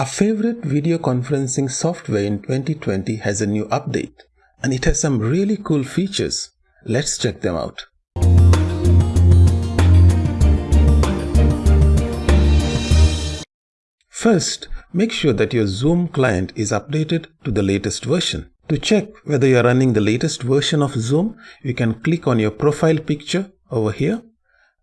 Our favorite video conferencing software in 2020 has a new update and it has some really cool features. Let's check them out. First, make sure that your Zoom client is updated to the latest version. To check whether you are running the latest version of Zoom, you can click on your profile picture over here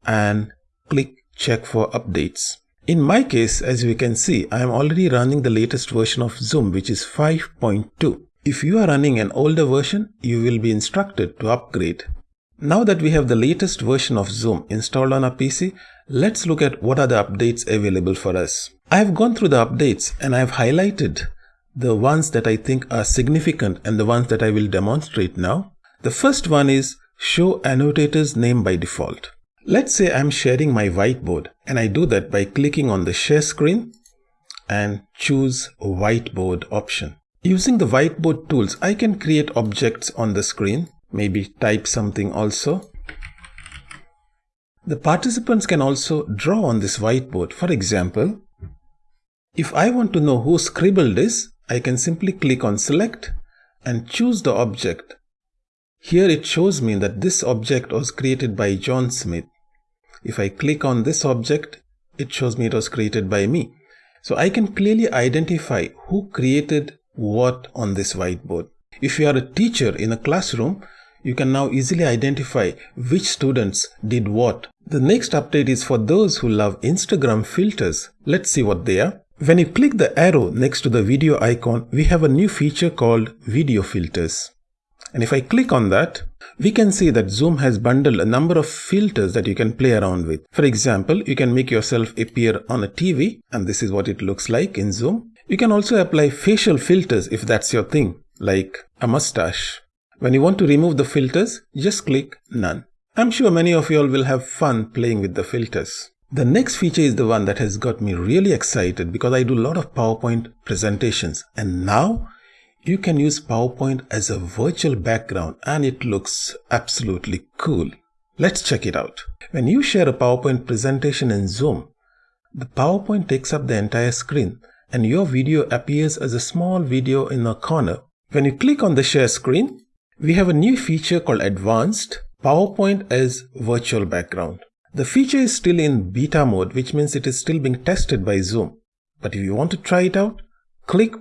and click check for updates. In my case, as we can see, I am already running the latest version of Zoom, which is 5.2. If you are running an older version, you will be instructed to upgrade. Now that we have the latest version of Zoom installed on our PC, let's look at what are the updates available for us. I have gone through the updates and I have highlighted the ones that I think are significant and the ones that I will demonstrate now. The first one is show annotators name by default. Let's say I'm sharing my whiteboard and I do that by clicking on the share screen and choose whiteboard option. Using the whiteboard tools, I can create objects on the screen, maybe type something also. The participants can also draw on this whiteboard. For example, if I want to know who scribbled this, I can simply click on select and choose the object. Here it shows me that this object was created by John Smith. If I click on this object, it shows me it was created by me. So I can clearly identify who created what on this whiteboard. If you are a teacher in a classroom, you can now easily identify which students did what. The next update is for those who love Instagram filters. Let's see what they are. When you click the arrow next to the video icon, we have a new feature called video filters. And if I click on that, we can see that Zoom has bundled a number of filters that you can play around with. For example, you can make yourself appear on a TV and this is what it looks like in Zoom. You can also apply facial filters if that's your thing, like a mustache. When you want to remove the filters, just click None. I'm sure many of you all will have fun playing with the filters. The next feature is the one that has got me really excited because I do a lot of PowerPoint presentations and now you can use PowerPoint as a virtual background and it looks absolutely cool. Let's check it out. When you share a PowerPoint presentation in Zoom, the PowerPoint takes up the entire screen and your video appears as a small video in a corner. When you click on the share screen, we have a new feature called Advanced PowerPoint as Virtual Background. The feature is still in beta mode, which means it is still being tested by Zoom. But if you want to try it out, click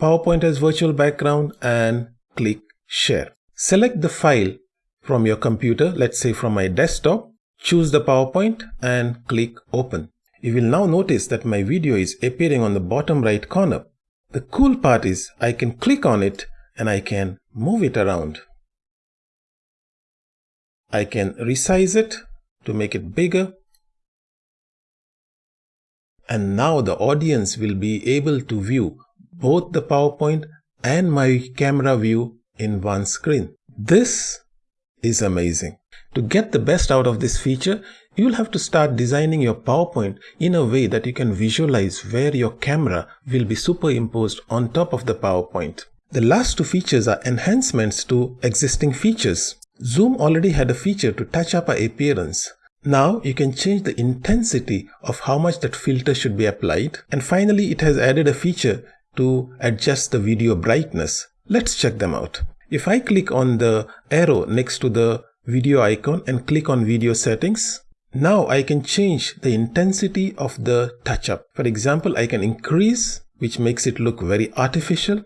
PowerPoint as virtual background and click share. Select the file from your computer, let's say from my desktop, choose the PowerPoint and click open. You will now notice that my video is appearing on the bottom right corner. The cool part is I can click on it and I can move it around. I can resize it to make it bigger. And now the audience will be able to view both the PowerPoint and my camera view in one screen. This is amazing. To get the best out of this feature, you will have to start designing your PowerPoint in a way that you can visualize where your camera will be superimposed on top of the PowerPoint. The last two features are enhancements to existing features. Zoom already had a feature to touch up our appearance. Now you can change the intensity of how much that filter should be applied. And finally, it has added a feature to adjust the video brightness. Let's check them out. If I click on the arrow next to the video icon and click on video settings, now I can change the intensity of the touch up. For example, I can increase, which makes it look very artificial,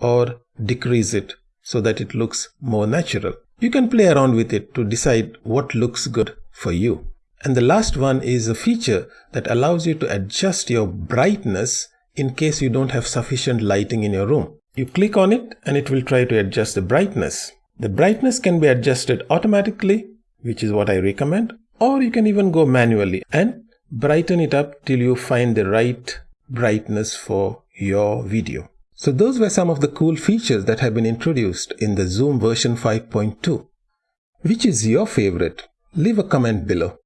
or decrease it so that it looks more natural. You can play around with it to decide what looks good for you. And the last one is a feature that allows you to adjust your brightness in case you don't have sufficient lighting in your room. You click on it and it will try to adjust the brightness. The brightness can be adjusted automatically, which is what I recommend, or you can even go manually and brighten it up till you find the right brightness for your video. So those were some of the cool features that have been introduced in the Zoom version 5.2. Which is your favorite? Leave a comment below.